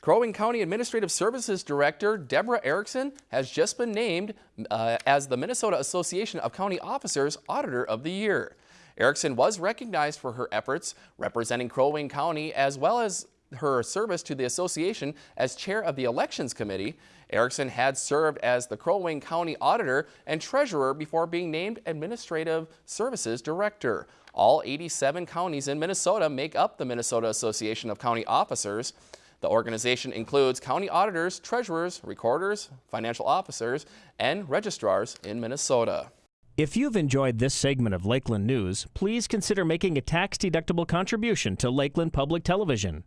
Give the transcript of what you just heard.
Crow Wing County Administrative Services Director Deborah Erickson has just been named uh, as the Minnesota Association of County Officers Auditor of the Year. Erickson was recognized for her efforts representing Crow Wing County as well as her service to the association as chair of the elections committee. Erickson had served as the Crow Wing County auditor and treasurer before being named administrative services director. All 87 counties in Minnesota make up the Minnesota Association of County Officers. The organization includes county auditors, treasurers, recorders, financial officers, and registrars in Minnesota. If you've enjoyed this segment of Lakeland News, please consider making a tax-deductible contribution to Lakeland Public Television.